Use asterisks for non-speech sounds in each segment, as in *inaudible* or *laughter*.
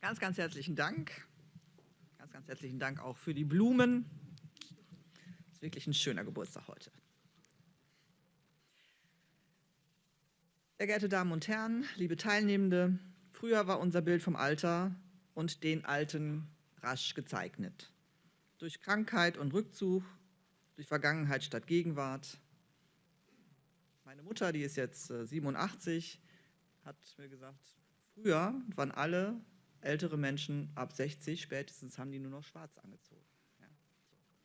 Ganz, ganz herzlichen Dank. Ganz, ganz herzlichen Dank auch für die Blumen. Das ist wirklich ein schöner Geburtstag heute. Sehr geehrte Damen und Herren, liebe Teilnehmende, früher war unser Bild vom Alter und den Alten rasch gezeichnet. Durch Krankheit und Rückzug, durch Vergangenheit statt Gegenwart. Meine Mutter, die ist jetzt 87, äh, hat mir gesagt, früher waren alle ältere Menschen ab 60, spätestens haben die nur noch schwarz angezogen.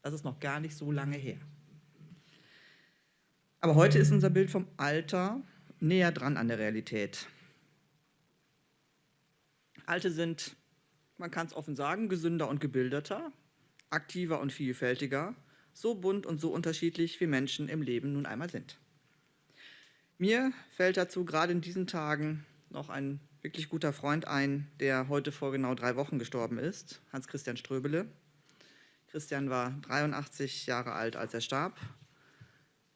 Das ist noch gar nicht so lange her. Aber heute ist unser Bild vom Alter näher dran an der Realität. Alte sind, man kann es offen sagen, gesünder und gebildeter, aktiver und vielfältiger, so bunt und so unterschiedlich wie Menschen im Leben nun einmal sind. Mir fällt dazu gerade in diesen Tagen noch ein wirklich guter Freund ein, der heute vor genau drei Wochen gestorben ist, Hans-Christian Ströbele. Christian war 83 Jahre alt, als er starb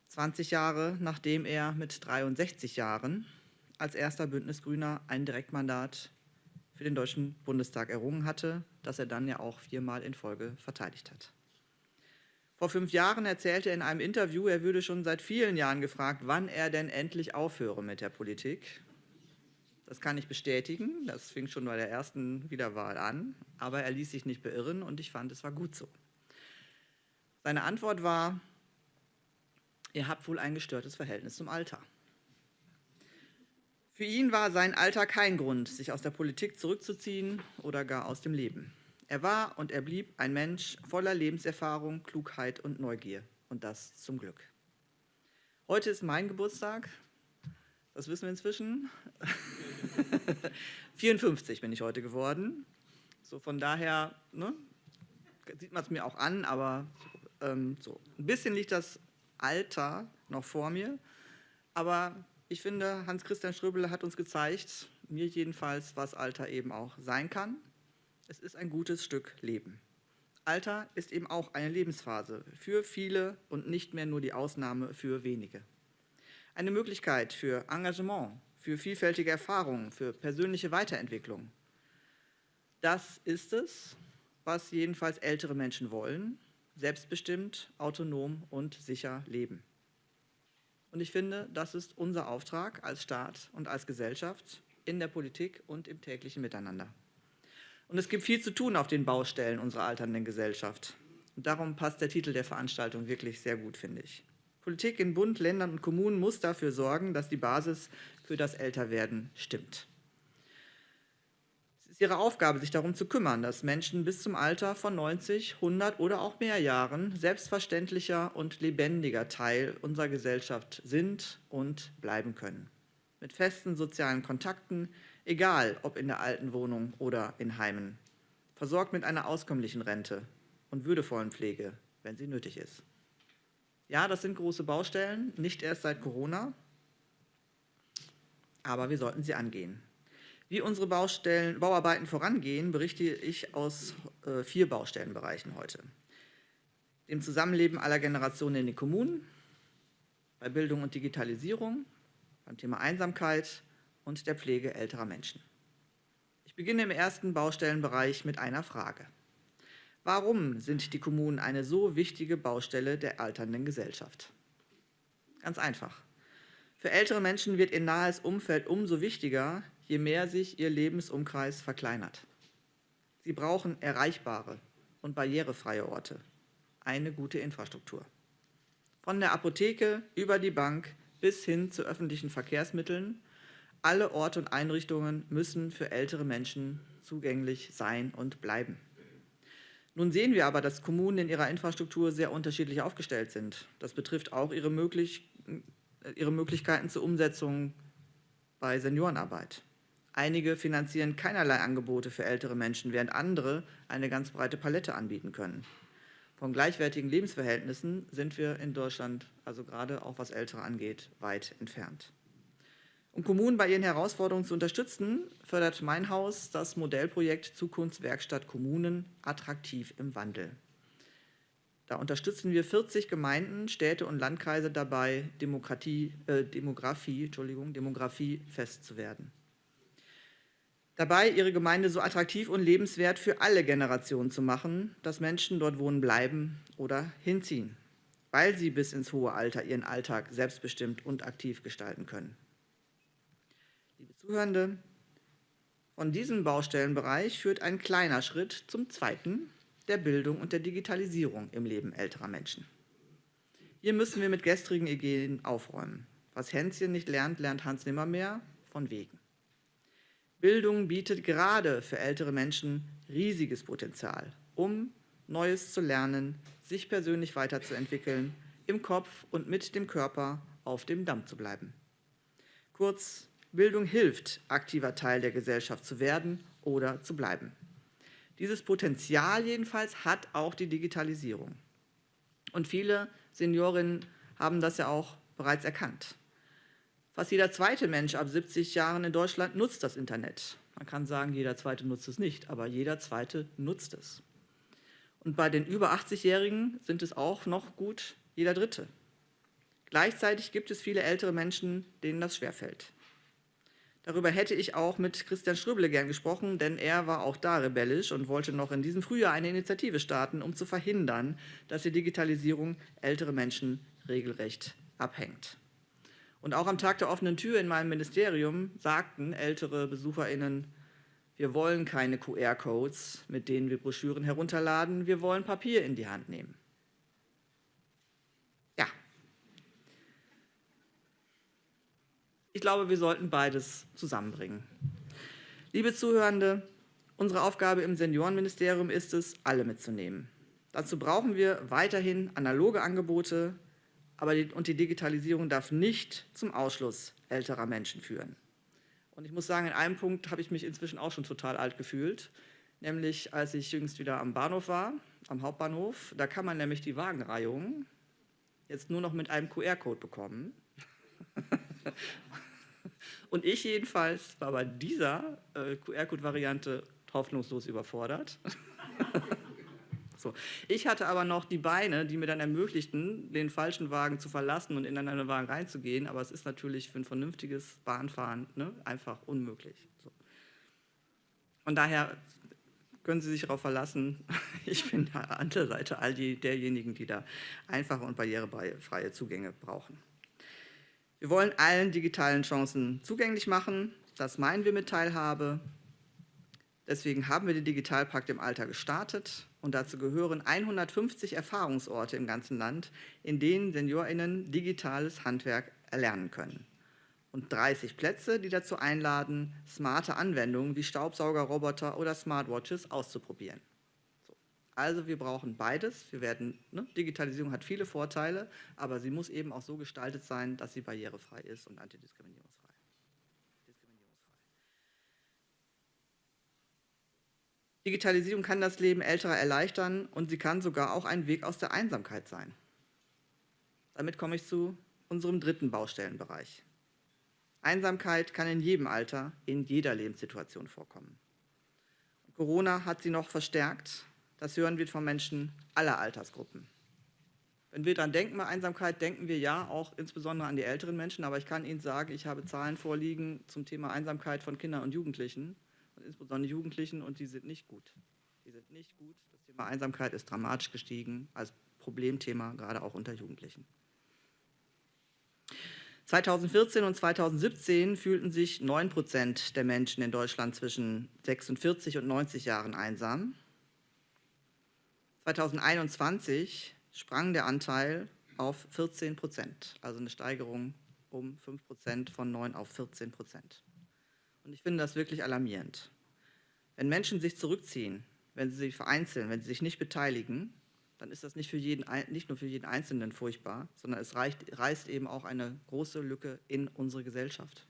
20 Jahre nachdem er mit 63 Jahren als erster Bündnisgrüner ein Direktmandat für den Deutschen Bundestag errungen hatte, das er dann ja auch viermal in Folge verteidigt hat. Vor fünf Jahren erzählte er in einem Interview, er würde schon seit vielen Jahren gefragt, wann er denn endlich aufhöre mit der Politik. Das kann ich bestätigen, das fing schon bei der ersten Wiederwahl an, aber er ließ sich nicht beirren und ich fand, es war gut so. Seine Antwort war, Ihr habt wohl ein gestörtes Verhältnis zum Alter. Für ihn war sein Alter kein Grund, sich aus der Politik zurückzuziehen oder gar aus dem Leben. Er war und er blieb ein Mensch voller Lebenserfahrung, Klugheit und Neugier. Und das zum Glück. Heute ist mein Geburtstag. Das wissen wir inzwischen. *laughs* 54 bin ich heute geworden. So von daher ne, sieht man es mir auch an, aber ähm, so ein bisschen liegt das Alter noch vor mir. Aber ich finde, Hans-Christian Ströbele hat uns gezeigt, mir jedenfalls, was Alter eben auch sein kann. Es ist ein gutes Stück Leben. Alter ist eben auch eine Lebensphase für viele und nicht mehr nur die Ausnahme für wenige. Eine Möglichkeit für Engagement, für vielfältige Erfahrungen, für persönliche Weiterentwicklung. Das ist es, was jedenfalls ältere Menschen wollen selbstbestimmt, autonom und sicher leben. Und ich finde, das ist unser Auftrag als Staat und als Gesellschaft in der Politik und im täglichen Miteinander. Und es gibt viel zu tun auf den Baustellen unserer alternden Gesellschaft. Und darum passt der Titel der Veranstaltung wirklich sehr gut, finde ich. Politik in Bund, Ländern und Kommunen muss dafür sorgen, dass die Basis für das Älterwerden stimmt ist ihre Aufgabe, sich darum zu kümmern, dass Menschen bis zum Alter von 90, 100 oder auch mehr Jahren selbstverständlicher und lebendiger Teil unserer Gesellschaft sind und bleiben können. Mit festen sozialen Kontakten, egal ob in der alten Wohnung oder in Heimen. Versorgt mit einer auskömmlichen Rente und würdevollen Pflege, wenn sie nötig ist. Ja, das sind große Baustellen, nicht erst seit Corona, aber wir sollten sie angehen. Wie unsere Baustellen, Bauarbeiten vorangehen, berichte ich aus äh, vier Baustellenbereichen heute. Dem Zusammenleben aller Generationen in den Kommunen, bei Bildung und Digitalisierung, beim Thema Einsamkeit und der Pflege älterer Menschen. Ich beginne im ersten Baustellenbereich mit einer Frage. Warum sind die Kommunen eine so wichtige Baustelle der alternden Gesellschaft? Ganz einfach. Für ältere Menschen wird ihr nahes Umfeld umso wichtiger, je mehr sich ihr Lebensumkreis verkleinert. Sie brauchen erreichbare und barrierefreie Orte, eine gute Infrastruktur. Von der Apotheke über die Bank bis hin zu öffentlichen Verkehrsmitteln, alle Orte und Einrichtungen müssen für ältere Menschen zugänglich sein und bleiben. Nun sehen wir aber, dass Kommunen in ihrer Infrastruktur sehr unterschiedlich aufgestellt sind. Das betrifft auch ihre, möglich, ihre Möglichkeiten zur Umsetzung bei Seniorenarbeit. Einige finanzieren keinerlei Angebote für ältere Menschen, während andere eine ganz breite Palette anbieten können. Von gleichwertigen Lebensverhältnissen sind wir in Deutschland, also gerade auch was Ältere angeht, weit entfernt. Um Kommunen bei ihren Herausforderungen zu unterstützen, fördert mein Haus das Modellprojekt Zukunftswerkstatt Kommunen attraktiv im Wandel. Da unterstützen wir 40 Gemeinden, Städte und Landkreise dabei, Demokratie, äh, Demografie, Entschuldigung, Demografie fest zu werden. dabei ihre Gemeinde so attraktiv und lebenswert für alle Generationen zu machen, dass Menschen dort wohnen bleiben oder hinziehen, weil sie bis ins hohe Alter ihren Alltag selbstbestimmt und aktiv gestalten können. Zuhörende, von diesem Baustellenbereich führt ein kleiner Schritt zum zweiten, der Bildung und der Digitalisierung im Leben älterer Menschen. Hier müssen wir mit gestrigen Ideen aufräumen. Was Hänschen nicht lernt, lernt Hans nimmermehr, von wegen. Bildung bietet gerade für ältere Menschen riesiges Potenzial, um Neues zu lernen, sich persönlich weiterzuentwickeln, im Kopf und mit dem Körper auf dem Damm zu bleiben. Kurz, Bildung hilft, aktiver Teil der Gesellschaft zu werden oder zu bleiben. Dieses Potenzial jedenfalls hat auch die Digitalisierung. Und viele Seniorinnen haben das ja auch bereits erkannt. Fast jeder zweite Mensch ab 70 Jahren in Deutschland nutzt das Internet. Man kann sagen, jeder zweite nutzt es nicht, aber jeder zweite nutzt es. Und bei den über 80-Jährigen sind es auch noch gut jeder dritte. Gleichzeitig gibt es viele ältere Menschen, denen das schwerfällt. Darüber hätte ich auch mit Christian Ströbele gern gesprochen, denn er war auch da rebellisch und wollte noch in diesem Frühjahr eine Initiative starten, um zu verhindern, dass die Digitalisierung ältere Menschen regelrecht abhängt. Und auch am Tag der offenen Tür in meinem Ministerium sagten ältere BesucherInnen, wir wollen keine QR-Codes, mit denen wir Broschüren herunterladen, wir wollen Papier in die Hand nehmen. Ja. Ich glaube, wir sollten beides zusammenbringen. Liebe Zuhörende, unsere Aufgabe im Seniorenministerium ist es, alle mitzunehmen. Dazu brauchen wir weiterhin analoge Angebote, aber die, und die Digitalisierung darf nicht zum Ausschluss älterer Menschen führen. Und ich muss sagen, in einem Punkt habe ich mich inzwischen auch schon total alt gefühlt, nämlich als ich jüngst wieder am Bahnhof war, am Hauptbahnhof. Da kann man nämlich die Wagenreihung jetzt nur noch mit einem QR-Code bekommen. *laughs* *laughs* Und ich jedenfalls war bei dieser äh, QR-Code-Variante hoffnungslos überfordert. *laughs* So. Ich hatte aber noch die Beine, die mir dann ermöglichten, den falschen Wagen zu verlassen und in einen Wagen reinzugehen. Aber es ist natürlich für ein vernünftiges Bahnfahren ne, einfach unmöglich. So. Und daher können Sie sich darauf verlassen, *laughs* ich bin an der Seite all die, derjenigen, die da einfache und barrierefreie Zugänge brauchen. Wir wollen allen digitalen Chancen zugänglich machen. Das meinen wir mit Teilhabe. Deswegen haben wir den Digitalpakt im Alter gestartet und dazu gehören 150 Erfahrungsorte im ganzen Land, in denen SeniorInnen digitales Handwerk erlernen können. Und 30 Plätze, die dazu einladen, smarte Anwendungen wie Staubsaugerroboter oder Smartwatches auszuprobieren. So. Also wir brauchen beides. Wir werden, ne, Digitalisierung hat viele Vorteile, aber sie muss eben auch so gestaltet sein, dass sie barrierefrei ist und antidiskriminierungsfrei. Digitalisierung kann das Leben älterer erleichtern und sie kann sogar auch ein Weg aus der Einsamkeit sein. Damit komme ich zu unserem dritten Baustellenbereich. Einsamkeit kann in jedem Alter, in jeder Lebenssituation vorkommen. Corona hat sie noch verstärkt. Das hören wir von Menschen aller Altersgruppen. Wenn wir daran denken bei Einsamkeit, denken wir ja auch insbesondere an die älteren Menschen. Aber ich kann Ihnen sagen, ich habe Zahlen vorliegen zum Thema Einsamkeit von Kindern und Jugendlichen und insbesondere Jugendlichen, und die sind nicht gut. Die sind nicht gut. Das Thema Einsamkeit ist dramatisch gestiegen als Problemthema, gerade auch unter Jugendlichen. 2014 und 2017 fühlten sich 9 Prozent der Menschen in Deutschland zwischen 46 und 90 Jahren einsam. 2021 sprang der Anteil auf 14 Prozent, also eine Steigerung um 5 Prozent von 9 auf 14 Prozent. Und ich finde das wirklich alarmierend. Wenn Menschen sich zurückziehen, wenn sie sich vereinzeln, wenn sie sich nicht beteiligen, dann ist das nicht, für jeden, nicht nur für jeden Einzelnen furchtbar, sondern es reicht, reißt eben auch eine große Lücke in unsere Gesellschaft.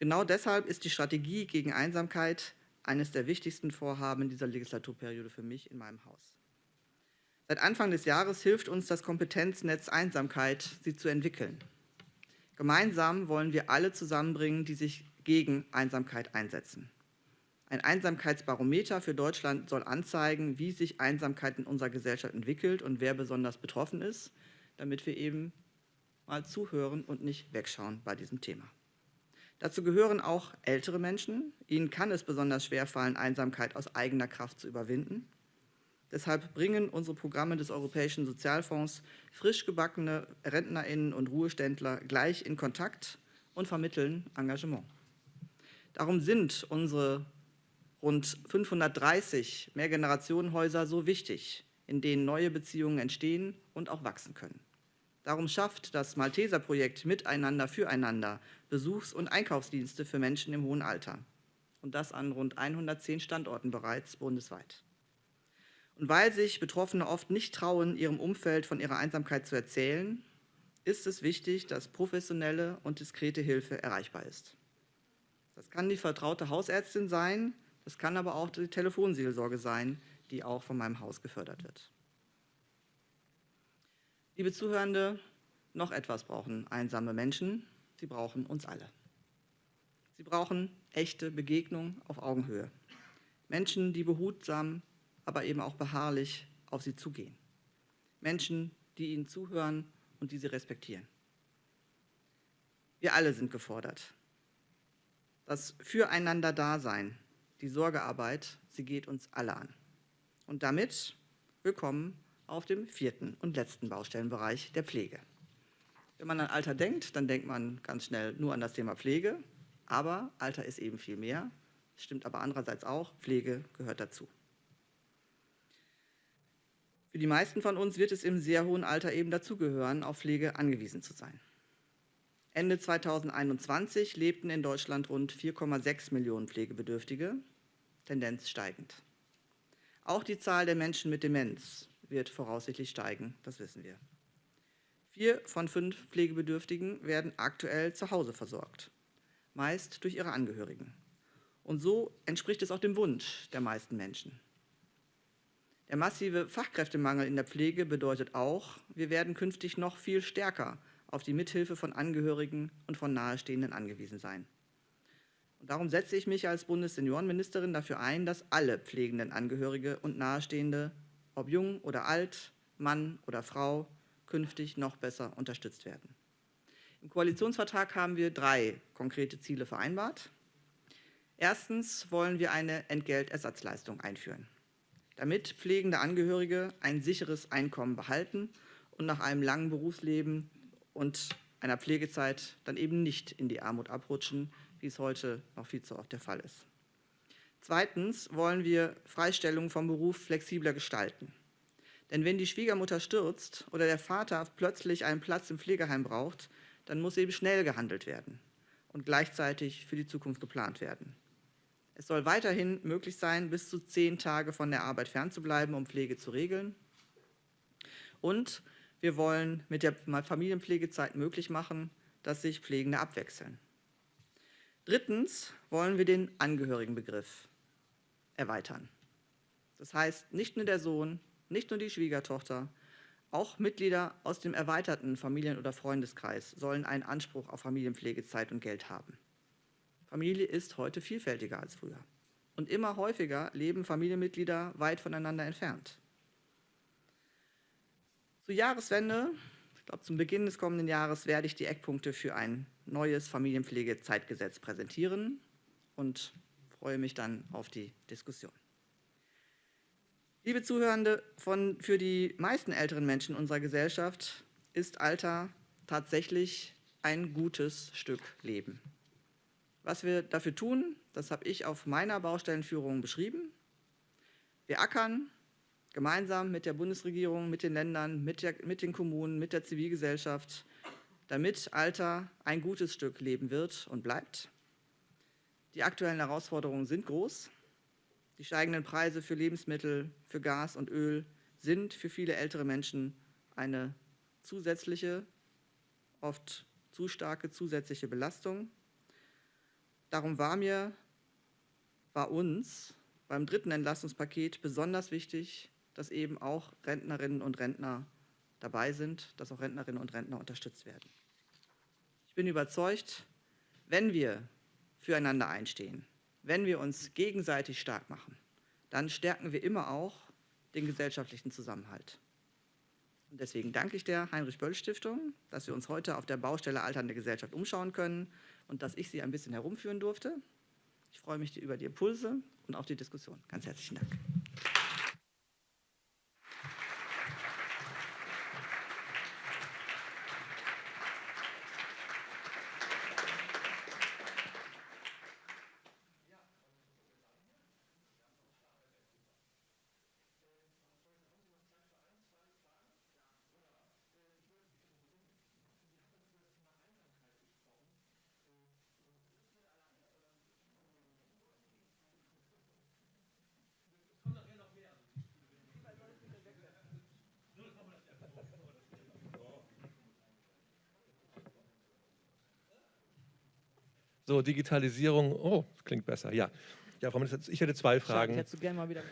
Genau deshalb ist die Strategie gegen Einsamkeit eines der wichtigsten Vorhaben dieser Legislaturperiode für mich in meinem Haus. Seit Anfang des Jahres hilft uns das Kompetenznetz Einsamkeit, sie zu entwickeln. Gemeinsam wollen wir alle zusammenbringen, die sich gegen Einsamkeit einsetzen. Ein Einsamkeitsbarometer für Deutschland soll anzeigen, wie sich Einsamkeit in unserer Gesellschaft entwickelt und wer besonders betroffen ist, damit wir eben mal zuhören und nicht wegschauen bei diesem Thema. Dazu gehören auch ältere Menschen. Ihnen kann es besonders schwer fallen, Einsamkeit aus eigener Kraft zu überwinden. Deshalb bringen unsere Programme des Europäischen Sozialfonds frisch gebackene Rentnerinnen und Ruheständler gleich in Kontakt und vermitteln Engagement. Darum sind unsere rund 530 Mehrgenerationenhäuser so wichtig, in denen neue Beziehungen entstehen und auch wachsen können. Darum schafft das Malteser-Projekt Miteinander füreinander Besuchs- und Einkaufsdienste für Menschen im hohen Alter. Und das an rund 110 Standorten bereits bundesweit. Und weil sich Betroffene oft nicht trauen, ihrem Umfeld von ihrer Einsamkeit zu erzählen, ist es wichtig, dass professionelle und diskrete Hilfe erreichbar ist. Das kann die vertraute Hausärztin sein, das kann aber auch die Telefonseelsorge sein, die auch von meinem Haus gefördert wird. Liebe Zuhörende, noch etwas brauchen einsame Menschen. Sie brauchen uns alle. Sie brauchen echte Begegnung auf Augenhöhe. Menschen, die behutsam aber eben auch beharrlich auf sie zugehen. Menschen, die ihnen zuhören und die sie respektieren. Wir alle sind gefordert. Das Füreinander-Dasein, die Sorgearbeit, sie geht uns alle an. Und damit willkommen auf dem vierten und letzten Baustellenbereich der Pflege. Wenn man an Alter denkt, dann denkt man ganz schnell nur an das Thema Pflege, aber Alter ist eben viel mehr. Stimmt aber andererseits auch, Pflege gehört dazu. Für die meisten von uns wird es im sehr hohen Alter eben dazugehören, auf Pflege angewiesen zu sein. Ende 2021 lebten in Deutschland rund 4,6 Millionen Pflegebedürftige, Tendenz steigend. Auch die Zahl der Menschen mit Demenz wird voraussichtlich steigen, das wissen wir. Vier von fünf Pflegebedürftigen werden aktuell zu Hause versorgt, meist durch ihre Angehörigen. Und so entspricht es auch dem Wunsch der meisten Menschen. Der massive Fachkräftemangel in der Pflege bedeutet auch, wir werden künftig noch viel stärker auf die Mithilfe von Angehörigen und von Nahestehenden angewiesen sein. Und darum setze ich mich als Bundesseniorenministerin dafür ein, dass alle pflegenden Angehörige und Nahestehende, ob jung oder alt, Mann oder Frau, künftig noch besser unterstützt werden. Im Koalitionsvertrag haben wir drei konkrete Ziele vereinbart. Erstens wollen wir eine Entgeltersatzleistung einführen damit pflegende Angehörige ein sicheres Einkommen behalten und nach einem langen Berufsleben und einer Pflegezeit dann eben nicht in die Armut abrutschen, wie es heute noch viel zu oft der Fall ist. Zweitens wollen wir Freistellung vom Beruf flexibler gestalten. Denn wenn die Schwiegermutter stürzt oder der Vater plötzlich einen Platz im Pflegeheim braucht, dann muss eben schnell gehandelt werden und gleichzeitig für die Zukunft geplant werden. Es soll weiterhin möglich sein, bis zu zehn Tage von der Arbeit fernzubleiben, um Pflege zu regeln. Und wir wollen mit der Familienpflegezeit möglich machen, dass sich Pflegende abwechseln. Drittens wollen wir den Angehörigenbegriff erweitern. Das heißt, nicht nur der Sohn, nicht nur die Schwiegertochter, auch Mitglieder aus dem erweiterten Familien- oder Freundeskreis sollen einen Anspruch auf Familienpflegezeit und Geld haben. Familie ist heute vielfältiger als früher. Und immer häufiger leben Familienmitglieder weit voneinander entfernt. Zur Jahreswende, ich glaube zum Beginn des kommenden Jahres, werde ich die Eckpunkte für ein neues Familienpflegezeitgesetz präsentieren und freue mich dann auf die Diskussion. Liebe Zuhörende, von, für die meisten älteren Menschen unserer Gesellschaft ist Alter tatsächlich ein gutes Stück Leben. Was wir dafür tun, das habe ich auf meiner Baustellenführung beschrieben. Wir ackern gemeinsam mit der Bundesregierung, mit den Ländern, mit, der, mit den Kommunen, mit der Zivilgesellschaft, damit Alter ein gutes Stück Leben wird und bleibt. Die aktuellen Herausforderungen sind groß. Die steigenden Preise für Lebensmittel, für Gas und Öl sind für viele ältere Menschen eine zusätzliche, oft zu starke zusätzliche Belastung. Darum war mir, war uns beim dritten Entlastungspaket besonders wichtig, dass eben auch Rentnerinnen und Rentner dabei sind, dass auch Rentnerinnen und Rentner unterstützt werden. Ich bin überzeugt, wenn wir füreinander einstehen, wenn wir uns gegenseitig stark machen, dann stärken wir immer auch den gesellschaftlichen Zusammenhalt. Und deswegen danke ich der Heinrich-Böll-Stiftung, dass wir uns heute auf der Baustelle Alternde Gesellschaft umschauen können und dass ich Sie ein bisschen herumführen durfte. Ich freue mich über die Impulse und auf die Diskussion. Ganz herzlichen Dank. So, Digitalisierung, oh, klingt besser, ja. Ja, Frau Minister, ich hätte zwei Fragen. Ich hätte gerne mal wieder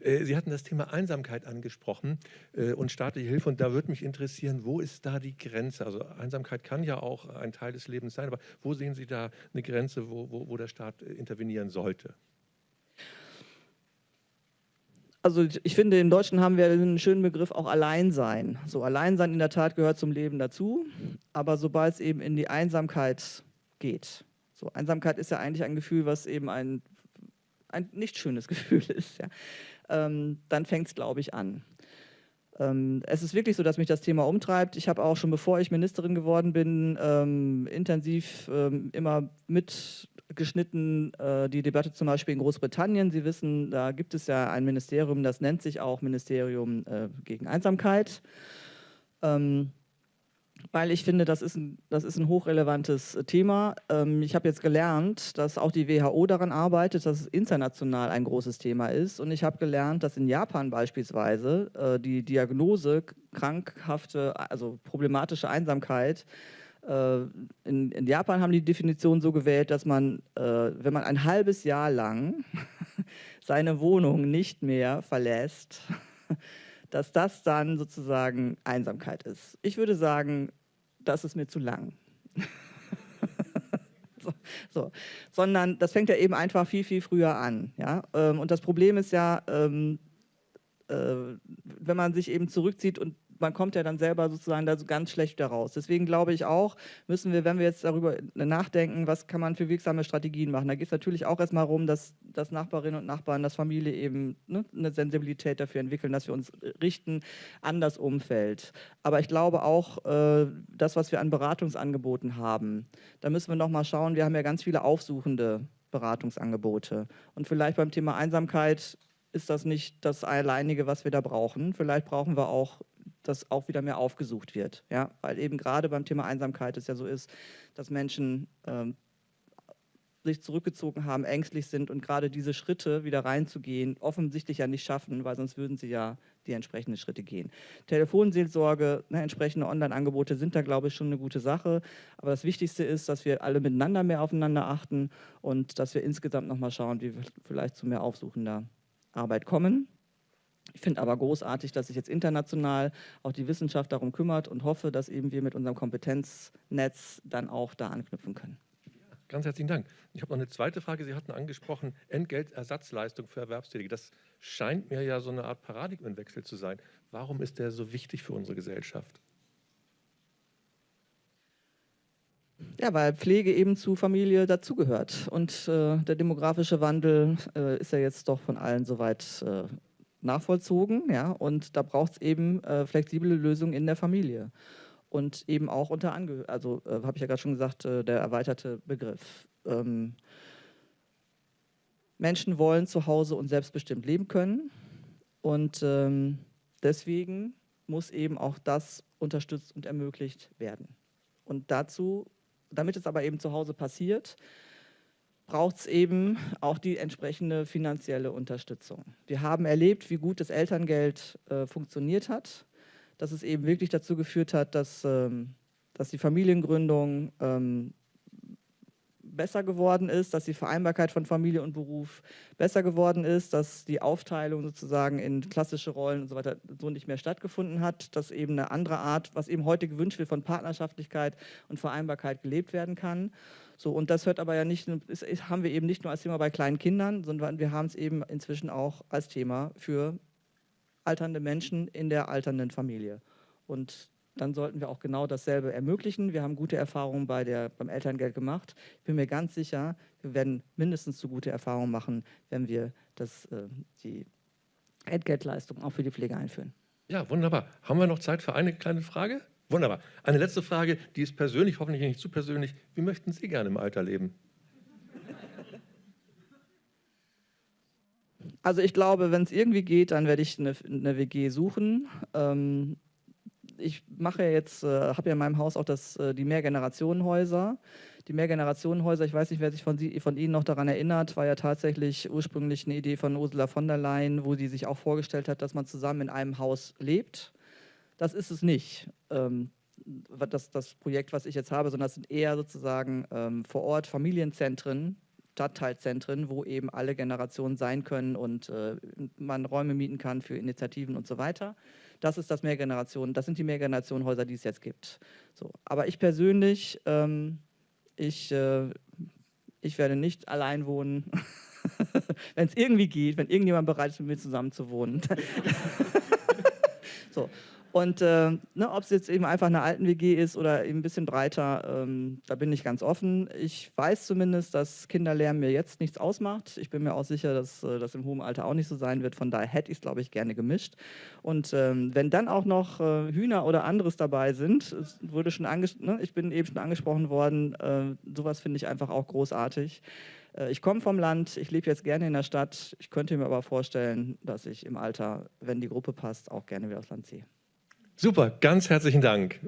äh, Sie hatten das Thema Einsamkeit angesprochen äh, und staatliche Hilfe. Und da würde mich interessieren, wo ist da die Grenze? Also Einsamkeit kann ja auch ein Teil des Lebens sein, aber wo sehen Sie da eine Grenze, wo, wo, wo der Staat äh, intervenieren sollte? Also ich finde, im Deutschen haben wir einen schönen Begriff auch Alleinsein. So Alleinsein in der Tat gehört zum Leben dazu, aber sobald es eben in die Einsamkeit geht, so Einsamkeit ist ja eigentlich ein Gefühl, was eben ein, ein nicht schönes *laughs* Gefühl ist, ja, ähm, dann fängt es, glaube ich, an. Ähm, es ist wirklich so, dass mich das Thema umtreibt. Ich habe auch schon bevor ich Ministerin geworden bin, ähm, intensiv ähm, immer mitgeschnitten äh, die Debatte zum Beispiel in Großbritannien. Sie wissen, da gibt es ja ein Ministerium, das nennt sich auch Ministerium äh, gegen Einsamkeit. Ähm, weil ich finde, das ist ein, das ist ein hochrelevantes Thema. Ähm, ich habe jetzt gelernt, dass auch die WHO daran arbeitet, dass es international ein großes Thema ist. Und ich habe gelernt, dass in Japan beispielsweise äh, die Diagnose krankhafte, also problematische Einsamkeit in, in, Japan haben die Definition so gewählt, dass man, äh, wenn man ein halbes Jahr lang *laughs* seine Wohnung nicht mehr verlässt, *laughs* dass das dann sozusagen Einsamkeit ist. Ich würde sagen, das ist mir zu lang. *laughs* so, so. Sondern das fängt ja eben einfach viel, viel früher an. Ja? Ähm, und das Problem ist ja, ähm, äh, wenn man sich eben zurückzieht und man kommt ja dann selber sozusagen da so ganz schlecht wieder raus. Deswegen glaube ich auch, müssen wir, wenn wir jetzt darüber nachdenken, was kann man für wirksame Strategien machen, da geht es natürlich auch erstmal darum, dass, dass Nachbarinnen und Nachbarn, dass Familie eben ne, eine Sensibilität dafür entwickeln, dass wir uns richten an das Umfeld. Aber ich glaube auch, äh, das, was wir an Beratungsangeboten haben, da müssen wir nochmal schauen, wir haben ja ganz viele aufsuchende Beratungsangebote. Und vielleicht beim Thema Einsamkeit ist das nicht das alleinige, was wir da brauchen. Vielleicht brauchen wir auch dass auch wieder mehr aufgesucht wird. Ja? Weil eben gerade beim Thema Einsamkeit es ja so ist, dass Menschen ähm, sich zurückgezogen haben, ängstlich sind und gerade diese Schritte wieder reinzugehen, offensichtlich ja nicht schaffen, weil sonst würden sie ja die entsprechenden Schritte gehen. Telefonseelsorge, ne, entsprechende Online-Angebote sind da, glaube ich, schon eine gute Sache. Aber das Wichtigste ist, dass wir alle miteinander mehr aufeinander achten und dass wir insgesamt nochmal schauen, wie wir vielleicht zu mehr aufsuchender Arbeit kommen. Ich finde aber großartig, dass sich jetzt international auch die Wissenschaft darum kümmert und hoffe, dass eben wir mit unserem Kompetenznetz dann auch da anknüpfen können. Ganz herzlichen Dank. Ich habe noch eine zweite Frage. Sie hatten angesprochen, Entgeltersatzleistung für Erwerbstätige. Das scheint mir ja so eine Art Paradigmenwechsel zu sein. Warum ist der so wichtig für unsere Gesellschaft? Ja, weil Pflege eben zu Familie dazugehört. Und äh, der demografische Wandel äh, ist ja jetzt doch von allen soweit äh, nachvollzogen. Ja, und da braucht es eben äh, flexible Lösungen in der Familie. Und eben auch unter Angehörigen, also äh, habe ich ja gerade schon gesagt, äh, der erweiterte Begriff. Ähm, Menschen wollen zu Hause und selbstbestimmt leben können. Und ähm, deswegen muss eben auch das unterstützt und ermöglicht werden. Und dazu, damit es aber eben zu Hause passiert, braucht es eben auch die entsprechende finanzielle Unterstützung. Wir haben erlebt, wie gut das Elterngeld äh, funktioniert hat, dass es eben wirklich dazu geführt hat, dass, ähm, dass die Familiengründung ähm, besser geworden ist, dass die Vereinbarkeit von Familie und Beruf besser geworden ist, dass die Aufteilung sozusagen in klassische Rollen und so weiter so nicht mehr stattgefunden hat, dass eben eine andere Art, was eben heute gewünscht wird von Partnerschaftlichkeit und Vereinbarkeit gelebt werden kann. So, und das hört aber ja nicht, ist, haben wir eben nicht nur als Thema bei kleinen Kindern, sondern wir haben es eben inzwischen auch als Thema für alternde Menschen in der alternden Familie. Und dann sollten wir auch genau dasselbe ermöglichen. Wir haben gute Erfahrungen bei der, beim Elterngeld gemacht. Ich bin mir ganz sicher, wir werden mindestens so gute Erfahrungen machen, wenn wir das, äh, die Entgeltleistung auch für die Pflege einführen. Ja, wunderbar. Haben wir noch Zeit für eine kleine Frage? Wunderbar. Eine letzte Frage, die ist persönlich, hoffentlich nicht zu persönlich. Wie möchten Sie gerne im Alter leben? Also ich glaube, wenn es irgendwie geht, dann werde ich eine, eine WG suchen. Ähm, ich mache jetzt, äh, habe ja in meinem Haus auch das, äh, die Mehrgenerationenhäuser. Die Mehrgenerationenhäuser, ich weiß nicht, wer sich von, Sie, von Ihnen noch daran erinnert, war ja tatsächlich ursprünglich eine Idee von Ursula von der Leyen, wo sie sich auch vorgestellt hat, dass man zusammen in einem Haus lebt. Das ist es nicht, ähm, das, das Projekt, was ich jetzt habe, sondern das sind eher sozusagen ähm, vor Ort Familienzentren, Stadtteilzentren, wo eben alle Generationen sein können und äh, man Räume mieten kann für Initiativen und so weiter. Das ist das Mehrgenerationen, das sind die Mehrgenerationenhäuser, die es jetzt gibt. So, aber ich persönlich, ähm, ich, äh, ich werde nicht allein wohnen, *laughs* wenn es irgendwie geht, wenn irgendjemand bereit ist, mit mir zusammen zu wohnen. *laughs* so. Und äh, ne, ob es jetzt eben einfach eine alten WG ist oder eben ein bisschen breiter, ähm, da bin ich ganz offen. Ich weiß zumindest, dass Kinderlärm mir jetzt nichts ausmacht. Ich bin mir auch sicher, dass äh, das im hohen Alter auch nicht so sein wird. Von daher hätte ich es, glaube ich, gerne gemischt. Und ähm, wenn dann auch noch äh, Hühner oder anderes dabei sind, wurde schon ne, ich bin eben schon angesprochen worden, äh, sowas finde ich einfach auch großartig. Äh, ich komme vom Land, ich lebe jetzt gerne in der Stadt. Ich könnte mir aber vorstellen, dass ich im Alter, wenn die Gruppe passt, auch gerne wieder aufs Land ziehe. Super, ganz herzlichen Dank.